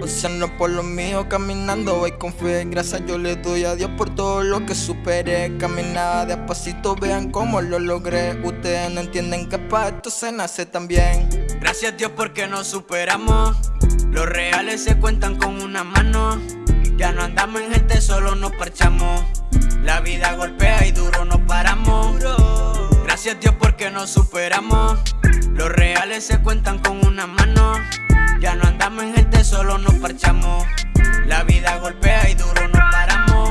Luciano por lo mío, caminando voy con fe. Gracias yo le doy a Dios por todo lo que superé. Caminaba de a pasito, vean cómo lo logré. Ustedes no entienden que para esto se nace también. Gracias Dios porque nos superamos. Los reales se cuentan con una mano. Ya no andamos en gente, solo nos parchamos. La vida golpea y duro nos paramos. Gracias Dios porque nos superamos. Los reales se cuentan con una mano. Ya no La vida golpea y duro nos paramos.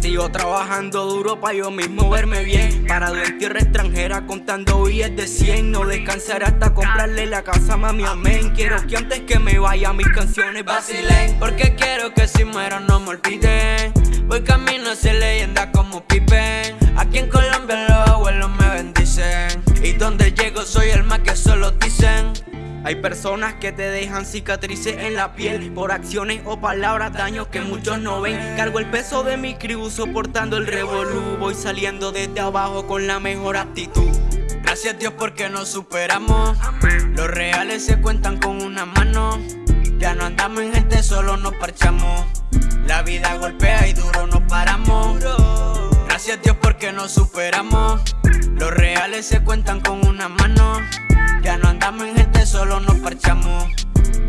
Sigo trabajando duro para yo mismo verme bien. Parado en tierra extranjera contando billetes de 100 No descansaré hasta comprarle la casa mami, amén. Quiero que antes que me vaya mis canciones vacilen. Porque quiero que si muero no me olviden. Voy camino a ser leyenda como Pipe Aquí en Colombia los abuelos me bendicen. Y donde llego soy el más que solo dicen hay personas que te dejan cicatrices en la piel Por acciones o palabras, daños que muchos no ven. Cargo el peso de mi crew soportando el revolú. Voy saliendo desde abajo con la mejor actitud. Gracias Dios porque nos superamos. Los reales se cuentan con una mano. Ya no andamos en gente, solo nos parchamos. La vida golpea y duro nos paramos. Gracias Dios porque nos superamos. Los reales se cuentan con una mano. Ya no andamos en solo nos parchamos.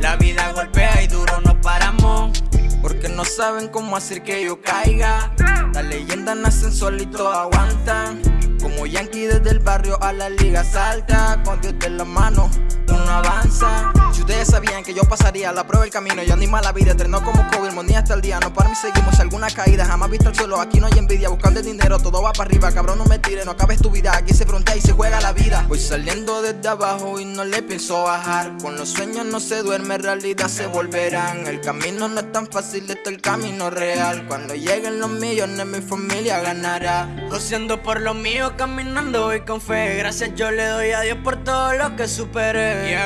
La vida golpea y duro nos paramos. Porque no saben cómo hacer que yo caiga. Las leyendas nacen solitos, aguantan. Como Yankee desde el barrio a la liga salta. Con Dios de la mano, Si ustedes sabían que yo pasaría la prueba del camino Yo animo a la vida, entrenó como COVID, monía hasta el día. No para mí seguimos, alguna caída jamás visto el suelo Aquí no hay envidia, buscando el dinero, todo va para arriba. Cabrón no me tires, no acabes tu vida Aquí se frontea y se juega la vida. Voy saliendo desde abajo y no le pienso bajar. Con los sueños no se duerme, realidad se volverán. El camino no es tan fácil, este es el camino real. Cuando lleguen los millones mi familia ganará. Joseando por lo mío, caminando voy con fe. Gracias yo le doy a Dios por todo lo que superé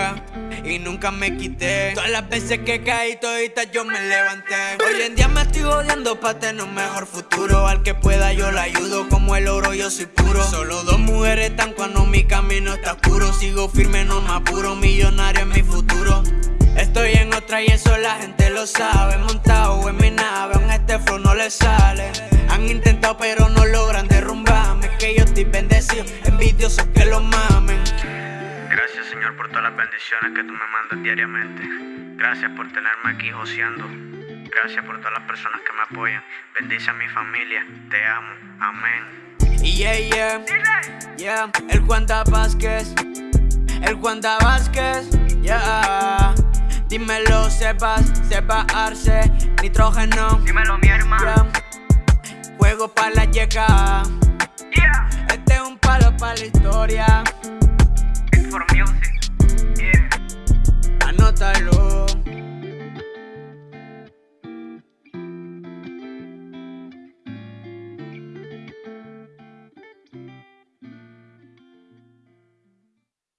Y nunca me quité. Todas las veces que caí toditas yo me levanté. Hoy en día me estoy odiando para tener un mejor futuro. Al que pueda yo la ayudo como el oro yo soy puro. Solo dos mujeres están cuando mi camino está oscuro. Sigo firme, no me apuro, millonario en mi futuro. Estoy en otra y eso la gente lo sabe. Montado en mi nave, aún este flow no le sale. Han intentado pero no logran derrumbarme. Es que yo estoy bendecido, envidiosos que lo mamen Gracias Señor por todas las bendiciones que tú me mandas diariamente. Gracias por tenerme aquí joseando. Gracias por todas las personas que me apoyan. Bendice a mi familia, te amo, amén. Yeah, yeah, yeah. El Juan da Vázquez. El Juan da Vázquez, yeah. Dímelo, sepas, sepa arce Nitrógeno. Dímelo mi hermano. Yeah. Juego para la llegada yeah. Este es un palo para la historia for Music.